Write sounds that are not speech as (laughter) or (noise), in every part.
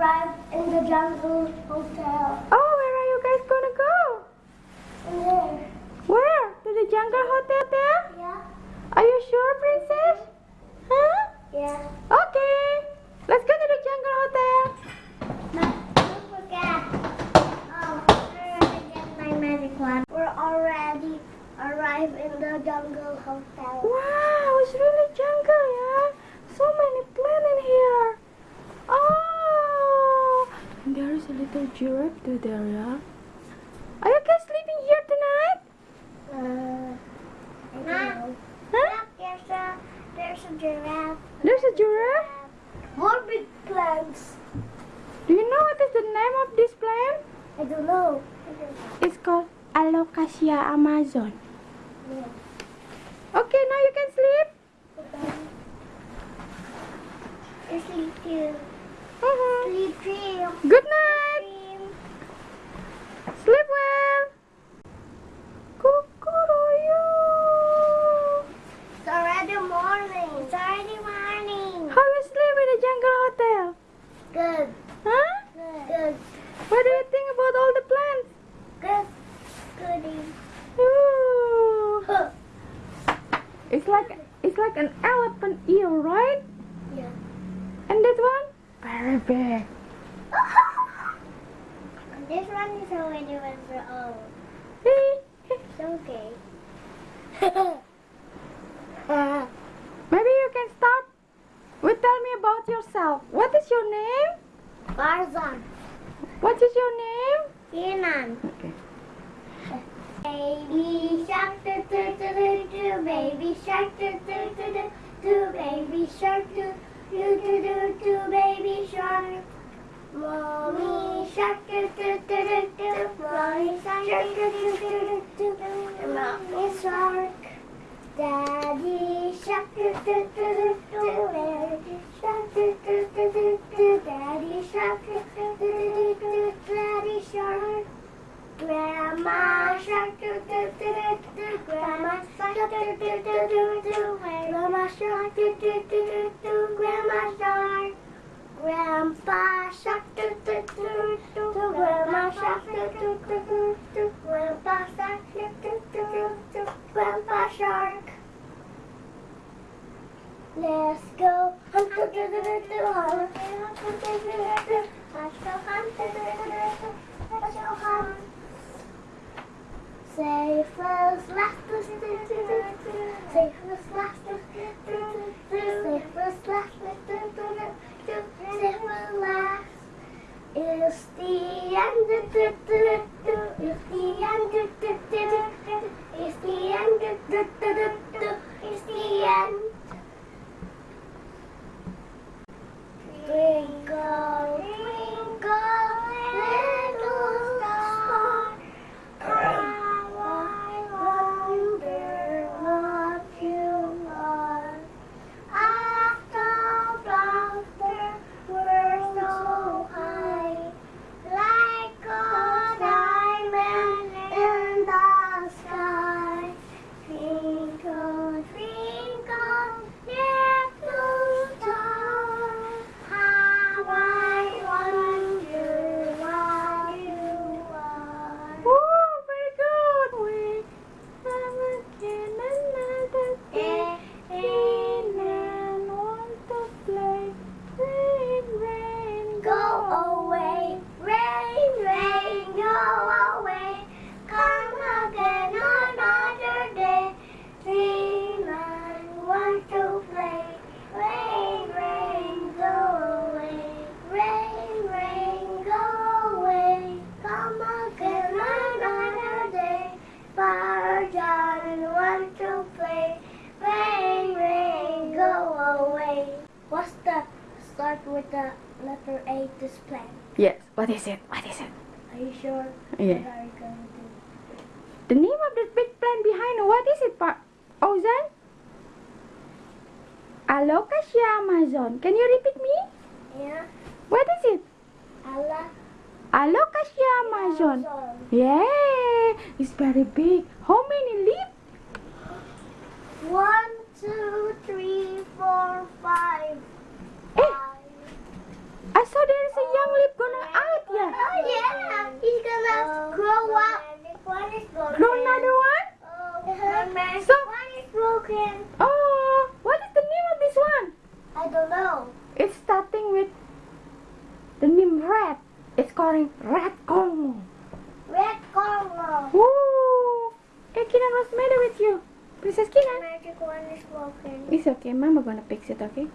arrived in the jungle hotel. Oh, where are you guys gonna go? In there. Where? To the jungle hotel there? Yeah. Are you sure, princess? Huh? Yeah. Okay. Let's go to the jungle hotel. But don't forget. Oh, I already get my magic wand. We're already arrived in the jungle hotel. Wow, it's really jungle, yeah. So many plants in here. Oh, and there is a little giraffe too there, yeah. Are you guys sleeping here tonight? Uh, I don't Huh? know. Huh? There's a there's a giraffe. There's a giraffe. More big plants. Do you know what is the name of this plant? I don't know. It's called Alocasia amazon. Okay, now you can sleep. You sleep too. Mhm. Sleep dream. Let's go hunt. do do do do do hunt do do do do do Let's go hunt do do do do Let's go hunt Safe as last do do do do do Safe as last do do do do Safe as last do do do do Safe as last is the end do do do do Is the end do do Yeah. What are you going to do? The name of the big plant behind. What is it, Pa? Ozan? Alocasia amazon. Can you repeat me? Yeah. What is it? Allah. Alocasia amazon. Yeah, it's very big. How many leaves? One, two, three, four, five. Eh, Five. I saw there is a young lip gonna out, yeah. Oh yeah, he's gonna grow up. One is broken. Grow another one? So, one is broken. Oh, what is the name of this one? I don't know. It's starting with the name red. It's calling red Congo. Red Congo. Woo! Hey Kinan, what's the matter with you? Princess Kinan? The magic one is broken. It's okay, Mama gonna fix it, okay?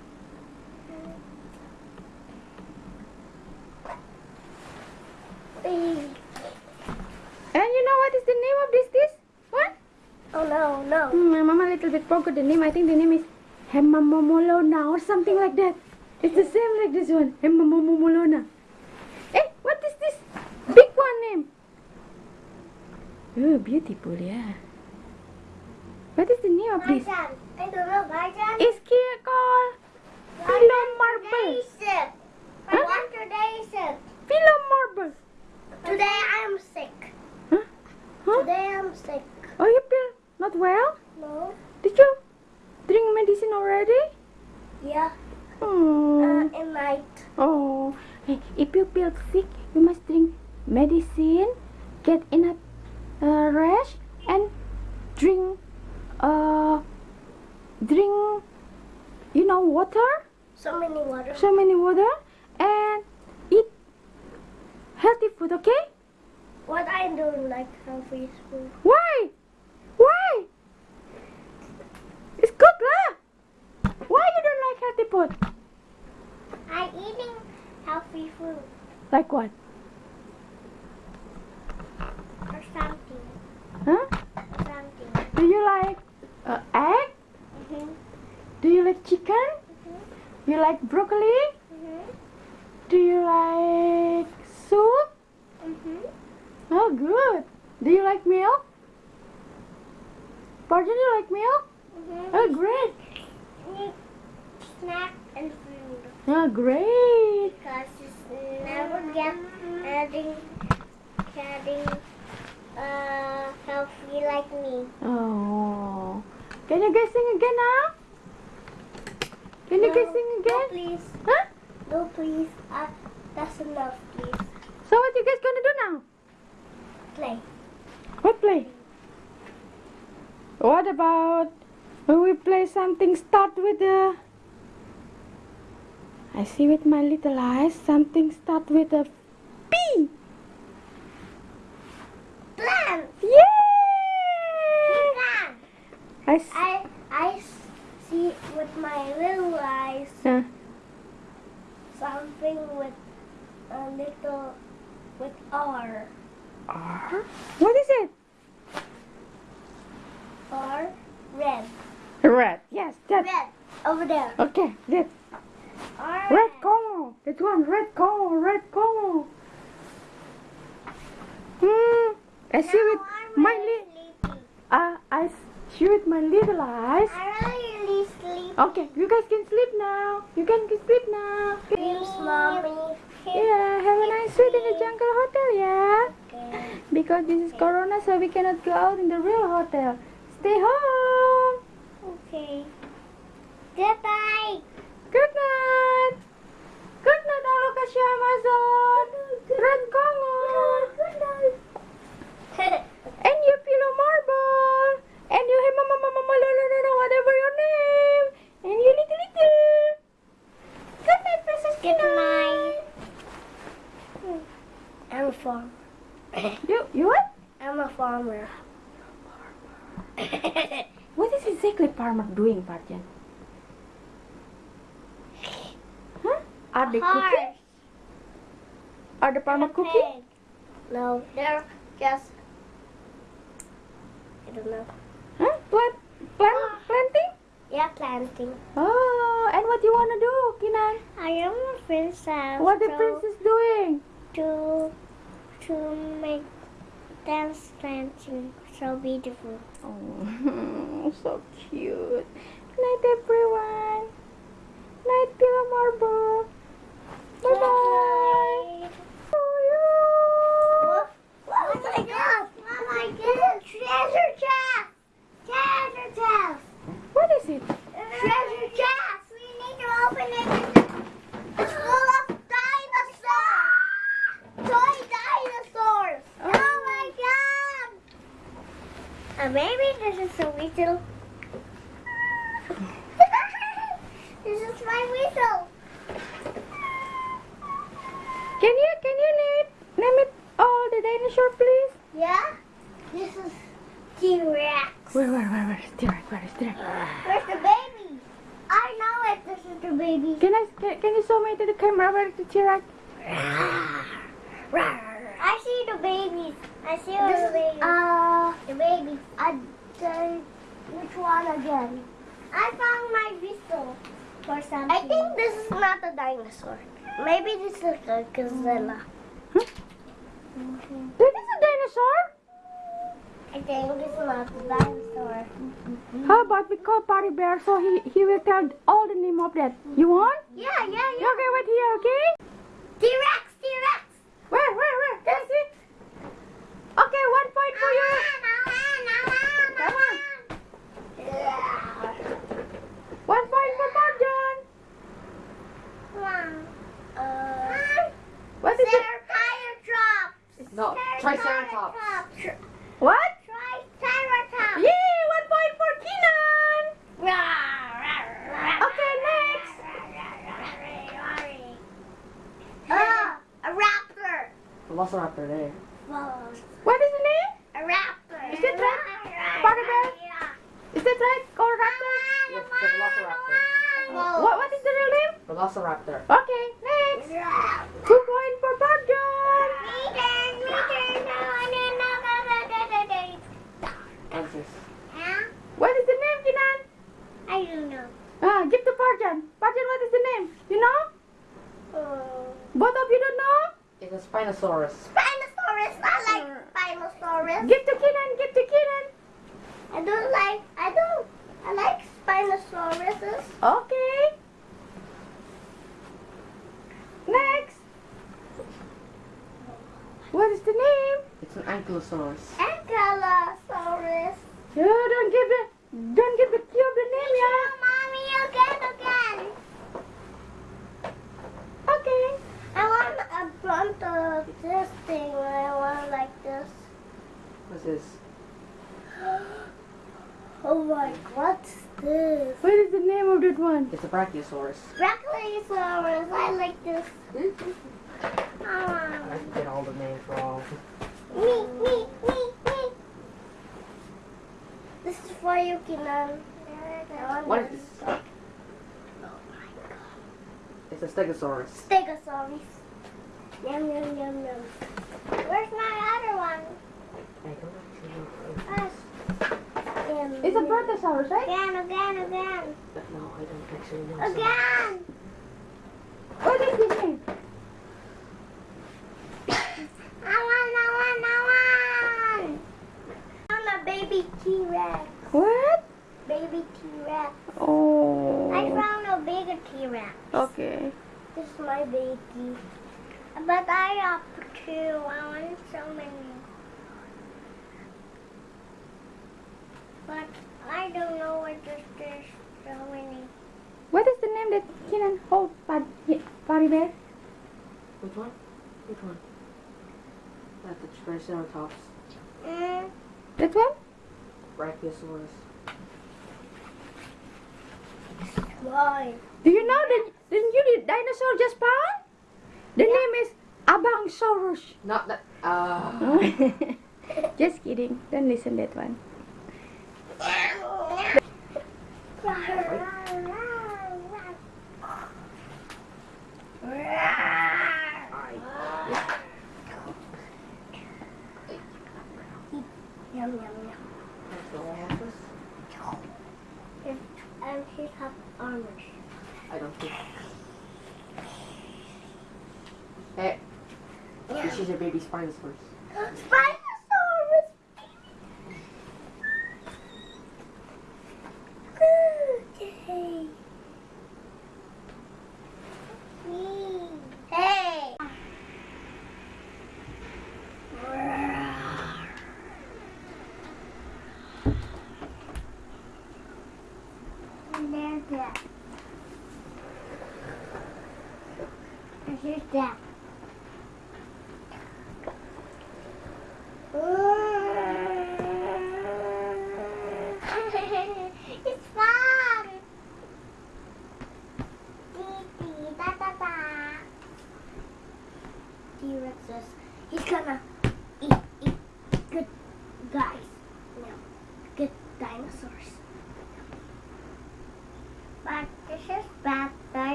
Little bit forgot the name. I think the name is Hemamomolona or something like that. It's the same like this one. Hemamomolona. Hey, what is this big one name? Oh, beautiful, yeah. What is the name of this? I don't know, Gajan. It's called Pillow Marble. Today is sick. I Huh? want today is sick. Pillow Marble. Today I'm sick. Huh? Huh? Today I'm sick. Oh, you feel not well? No? Did you drink medicine already? Yeah. Oh. Uh, in night. Oh, hey, if you feel sick, you must drink medicine, get enough uh, rest, and drink, uh, drink, you know, water, So many water. so many water, and eat healthy food, okay? What I don't like healthy food. Why? Why? Good lah. Why you don't like healthy food? I'm eating healthy food Like what? or something. Huh? Or something. Do you like uh, egg? Mm-hmm. Do you like chicken? Mhm. You like broccoli? Mm-hmm. Do you like soup? Mm-hmm. Oh, good. Do you like milk? Pardon, you like milk? Mm-hmm. Oh, great. Eat snack and food. Oh, great. Because it's never get getting getting uh healthy like me. Oh. Can you guys sing again now? Can you guys sing No, again? please. Huh? No, please. Uh, that's enough, please. So what you guys gonna do now? Play. What play? What about when we play something start with the I see with my little eyes something start with a P. Plant. Yay! Plant. I I I see with my little eyes uh, something with a little with R. R. What is it? R red. Red. Yes, that. Red over there. Okay, that. R Red Congo. That one. Red Congo. Red Congo. Hmm. I see with my li- sleepy. uh, I see with my little eyes. I'm really sleepy. Okay, you guys can sleep now. You can sleep now. Dreams, mommy. Yeah, have a nice sleep in the jungle hotel, yeah. Okay. Because this is Corona, so we cannot go out in the real hotel. Stay home. Okay. Goodbye. Good night. Good night, Alocasia Amazon. Red Congo. Good night. (laughs) And you pillow marble. And you hey mama mama mama no no no whatever your name. And you little little. Good night, Princess Good night. Hmm. I'm a farmer. You you what? I'm a farmer. (laughs) What is exactly farmer doing, Parjan? Huh? Are they cooking? Are the farmer cooking? No, they're just. I don't know. Huh? Plant, plant, planting? Yeah, planting. Oh, and what do you wanna do, Kinan? I am a princess. What the princess doing? To to make dance dancing so beautiful. Oh, (laughs) so cute. Night, everyone. Night, Pillow Marble. Bye bye. Oh, oh my god! Oh my god! Treasure chest! Treasure chest! What is it? Treasure chest! We need to open it. Uh, maybe this is a whistle. (laughs) this is my whistle. Can you can you name it name it all the dinosaur please? Yeah. This is T Rex. Where where where where is T Rex? Where is T Rex? Where's the baby? I know it. This is the baby. Can I can, can you show me to the camera Where is the T Rex? I see the babies. I see all the babies. Uh, the babies. I the which one again? I found my whistle for something. I think this is not a dinosaur. Maybe this is a gazella. That is a dinosaur. I think it's not a dinosaur. How about we call Party Bear so he, he will tell all the name of that. You want? Yeah, yeah, yeah. Okay, wait here, okay? T-Rex, T-Rex. Where, where, where? Can I see? Okay, one point for you. Come on. One point for Marjan. Uh, What is it? Triceratops. No, Triceratops. Tri- What? Triceratops. Yay, one point for Keenan. Okay, next. Uh, a raptor. Velociraptor there. What is the name? A raptor. Is it right? Part of it? Is that right? Or raptor? Yes, the Velociraptor. What, what is the real name? Velociraptor. Okay, next. Two point for Marjan. Answers. What is the name, Keenan? I don't know. Ah, give to Parjan. Parjan, what is the name? You know? Both of you don't know? It's a Spinosaurus. Spinosaurus. I like Spinosaurus. Give to Keenan, give to Keenan. I don't like. I don't. I like Spinosauruses. Okay. Next. What is the name? It's an Ankylosaurus. Ankylosaurus. Yeah, don't give the don't give the key of the name, yeah. Mommy, again, again. Okay. I want a front of this thing. I want like this. What's this? (gasps) Oh my, what's this? What is the name of that one? It's a Brachiosaurus. Brachiosaurus. I like this. (laughs) I Ah. get all the names wrong. Me, me, me, me. This is for you, Kinan. What is this? It's a Stegosaurus. Stegosaurus. Yum, yum, yum, yum. Where's my other one? It's a yum. Brontosaurus, right? Again, again, again. No, I don't actually know. so- Again. Oh, what is his (coughs) name? I want, I want, I want. I want a baby T-Rex. What? Baby T-Rex. Oh. I Oh. found a bigger T-Rex. Okay. This is my baby. But I have two. I want so many. But I don't know what this is. So many. What is the name that Keenan hold Pad Party Bear? Which one? Which one? That's the Triceratops. Mm. That one? Brachiosaurus. Why? Do you know that the new dinosaur just found? The name is Abangsaurus. Not that. Uh, (laughs) just kidding. Don't listen that one. Yum, yum, yum. Ankylosaurus? And he has armor. I don't think. Hey, this is your baby Spinosaurus. Spinosaurus! Yay. Yay. Hey! And there's that. And here's that. it's fun. Dee dee da da da. T-Rex is he's gonna eat eat good guys. No, good dinosaurs.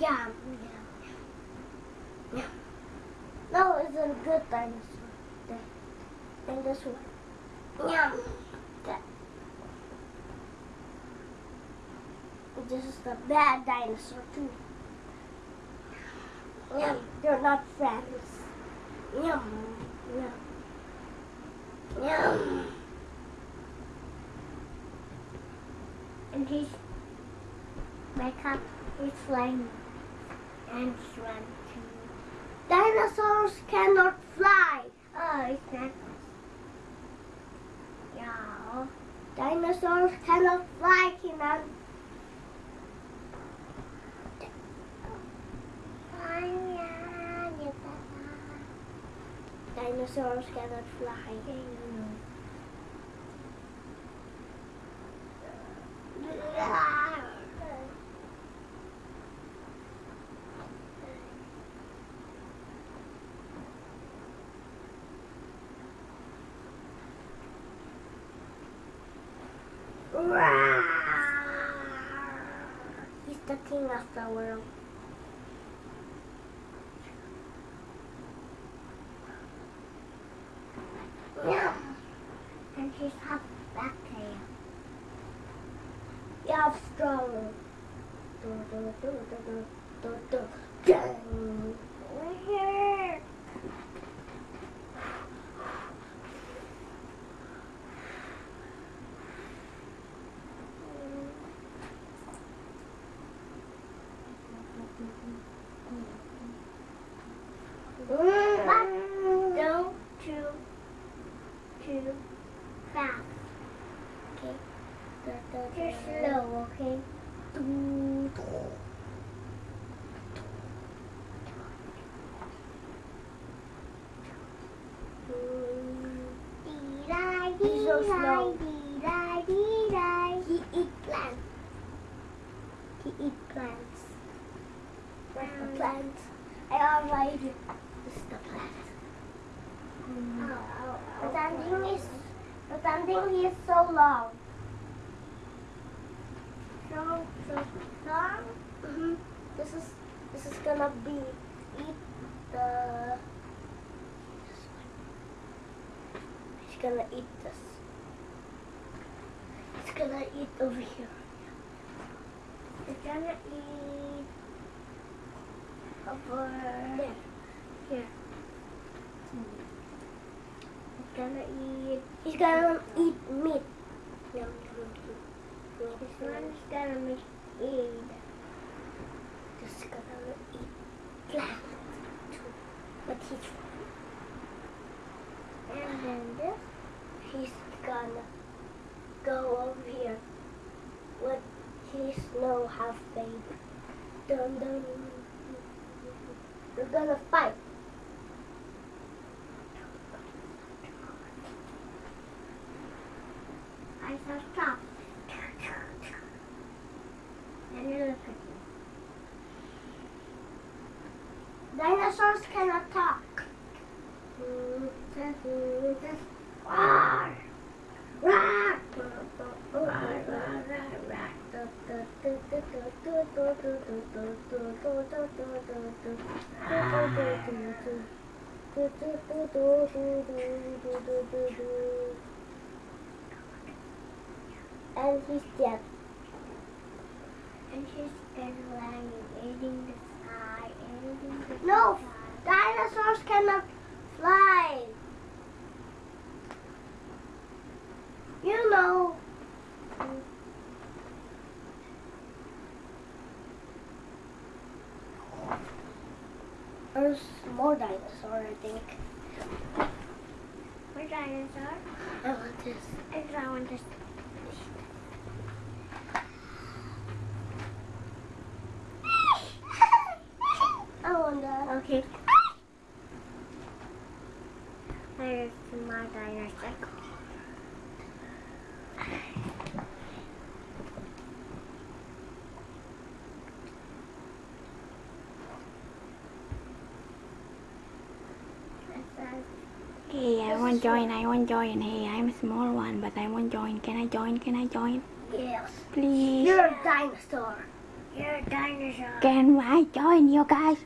Yum, yum, yum. No, it's a good dinosaur. There. And this one. Yum. That. This is the bad dinosaur too. Yum. They're not friends. Yum. Yum. Yum. And he's my cup is flying and too. Dinosaurs cannot fly. Oh, it's not. Yeah. Dinosaurs cannot fly, Kenan. Dinosaurs cannot fly. He's the king of the world. Yeah. And he's half back tail. Yeah, strong. Do, do, do, do, do, do, do. Dun. Here. But don't too too fast. Okay. Too slow, okay? He's so slow. He eat plants. He eat plants. Where's the plants? I already this is the plant. Pretending is pretending he is so long. So so long. hmm This is this is gonna be eat the. He's gonna eat this. Gonna eat over here. He's gonna eat over there. Here. He's gonna eat. He's gonna eat meat. Yum, yum. This one's gonna make eat. This is gonna eat plant too. But he's fine. And then this, he's gonna go over here. What he's no half baby. Dun dun. We're gonna fight. I shall stop. And you look at me. Dinosaurs cannot talk. Roar. Roar. And he's dead. And he's been lying, eating the sky, eating the No, dinosaurs cannot fly. You know. There's more dinosaur, I think. More dinosaur? I want this. I want this. I want that. Okay. There's my dinosaur. Hey, I want join. I want join. Hey, I'm a small one, but I want join. Can I join? Can I join? Yes. Please. You're a dinosaur. You're a dinosaur. Can I join you guys?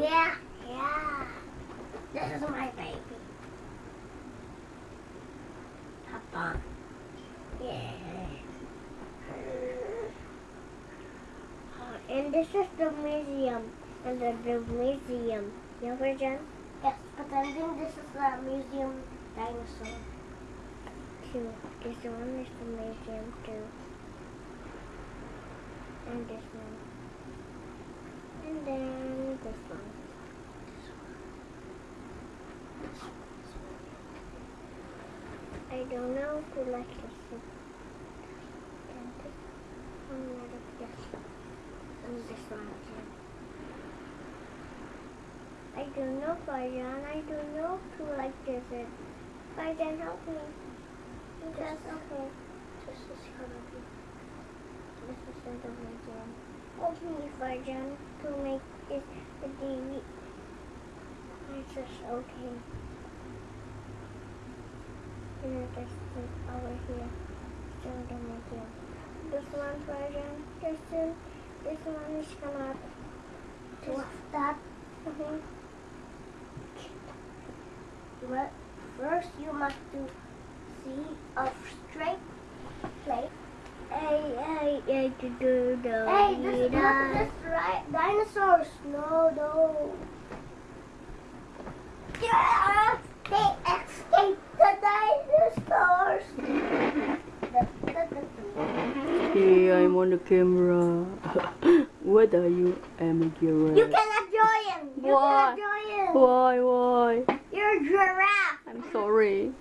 Yeah, yeah. This is my baby. Papa. Yeah. Uh, and this is the museum. And the, the museum. Yeah, Virgin? Yes, but I think this is the museum dinosaur. Too. This one is the museum too. And this one. And then this one. I don't know if you like this one. And this one. And this one too. I don't know, Fajan. I don't know if you like this. one. Fajan, help me. Just okay. This is gonna. This is the museum. Help me, Fajan, to make this the TV. It's just okay. And this is over here. Still the museum. This one, Fajan. This one. This one is gonna. What's that? Mm-hmm. Well, first you must do see a straight plate. Hey, hey, do, do, hey, this is not this right. Dinosaurs, no, no. Yeah, they escaped the dinosaurs. Hey, I'm on the camera. what are you? I'm giraffe. You cannot join. You Why? cannot join. Why, why? You're a giraffe. I'm sorry.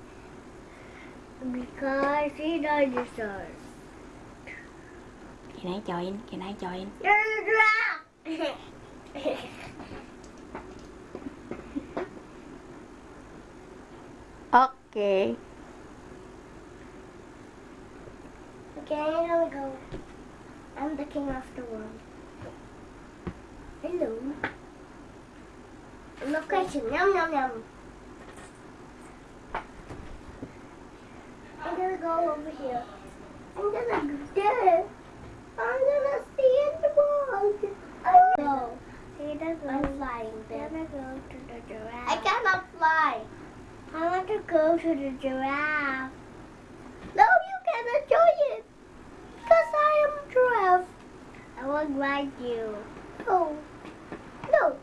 Because he dinosaurs. Can I join? Can I join? You're a giraffe. Okay. okay, here we go. I'm the king of the world. Hello. Location. Yum yum yum. I'm gonna go over here. I'm gonna go there. I'm gonna see in the world. I'm flying there. I'm gonna go to the giraffe. I cannot fly. I want to go to the giraffe. No, you cannot join it. Because I am a giraffe. I will ride you. No. No.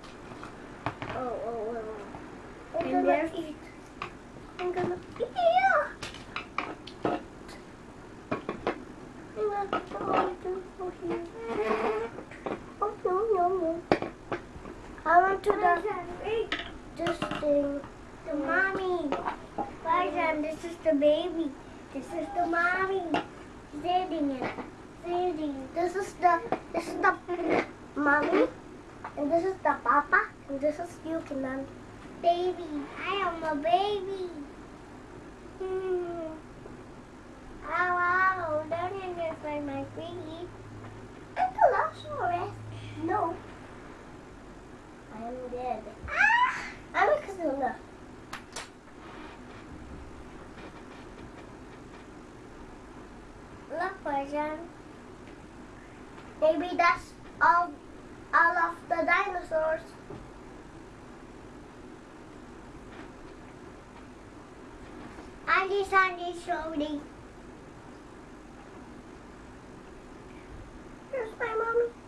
Oh, oh, oh. oh. I'm And gonna eat. I'm gonna eat. Yeah. I'm gonna go to over here. Oh, no, no, no. I went to the this thing. The mommy. Farzan, this is the baby. This is the mommy. Sitting it. Sitting. This is the this is the mommy. And this is the papa. And this is you, Kinan. Baby. I am a baby. Hmm. Ow, ow. Don't interfere my feet. I'm the Velociraptor. No hem de. Ah! Ama kızını. Look, version. Maybe that's all, all of the dinosaurs. Andy, Sandy, Shorty. Here's my mommy.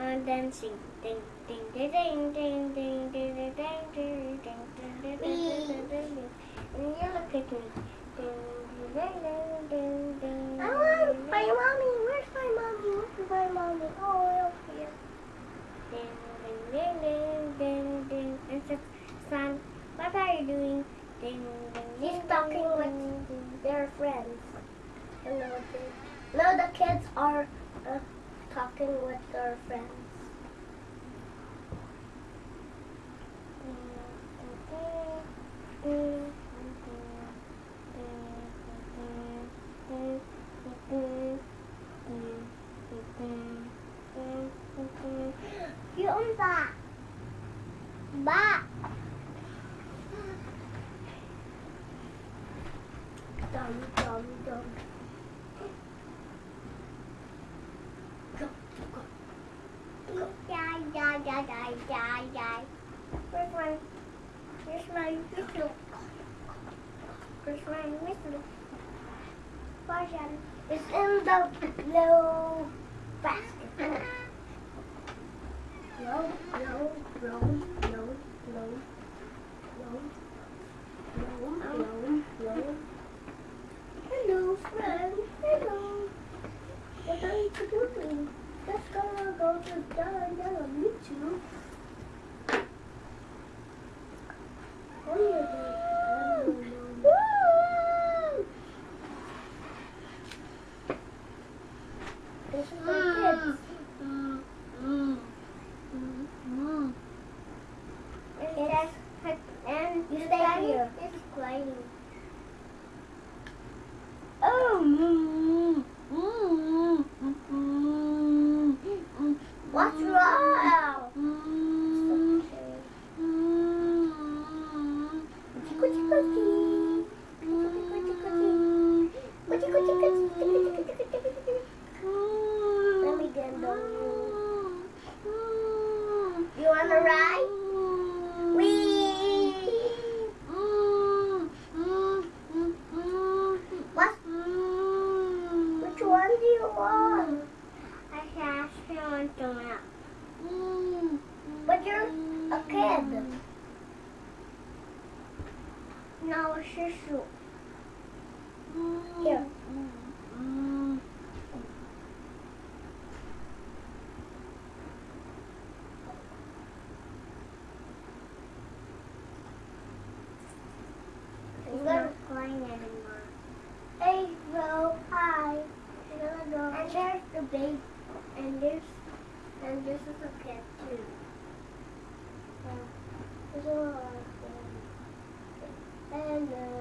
Uh, dancing. Ding ding ding ding ding ding ding ding ding ding ding ding ding. And you look at me. Ding ding ding ding ding. I want my mommy. Where's my mommy? Where's my mommy? Oh, up here. Ding ding ding ding ding ding. And says, son, what are you doing? Ding ding. He's talking with their friends. Hello, no, the kids are uh, talking with their friends. Yung ba? Ba? Dum, dum, dum. die, die, die, die, die. Where's my, where's my whistle? Where's my whistle? Fashion is in the blue basket. Blow, blow, blow, blow, blow, blow, blow, blow, blow, blow. todo sentado ahí Hello.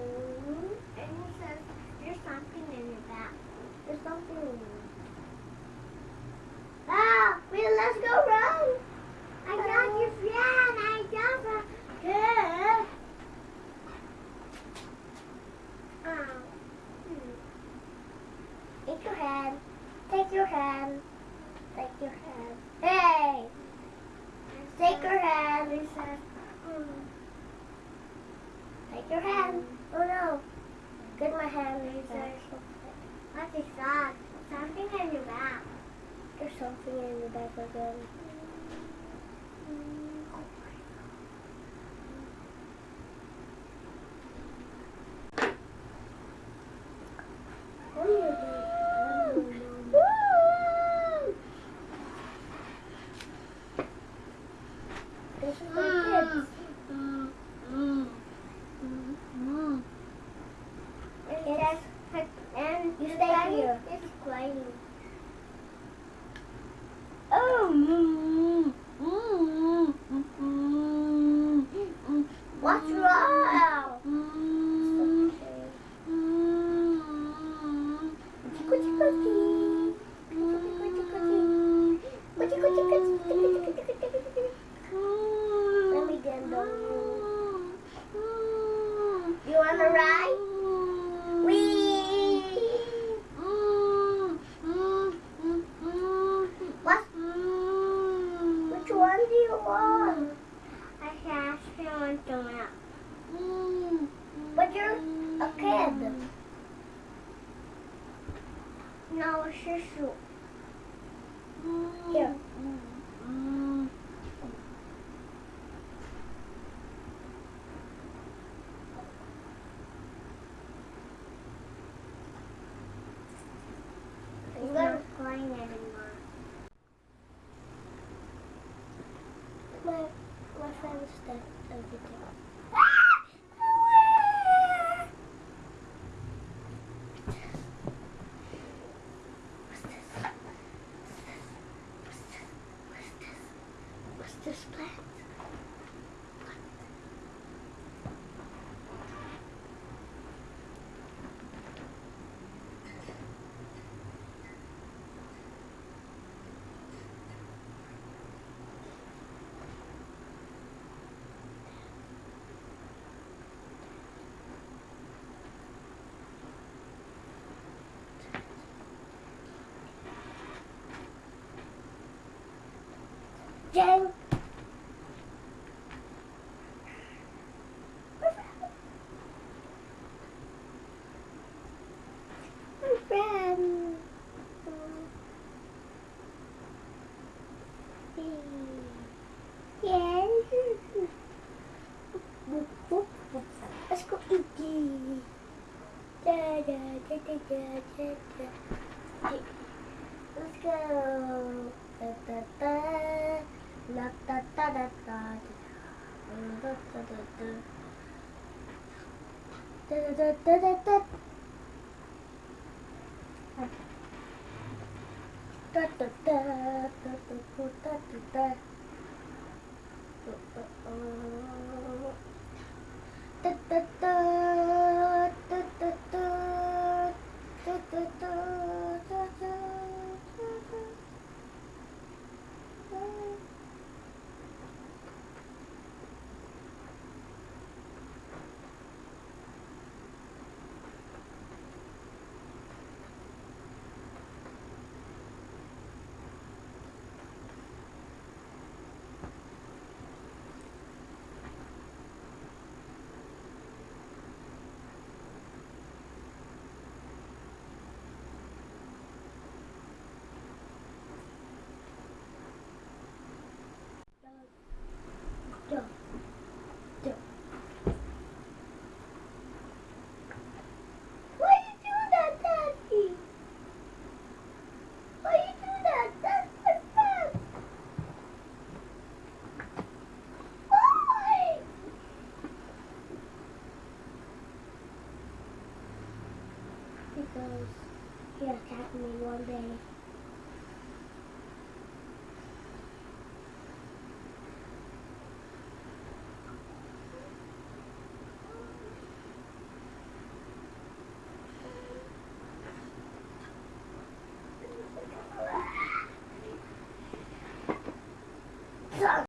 It's crying. Gang. Da, da, da, da, da. thing.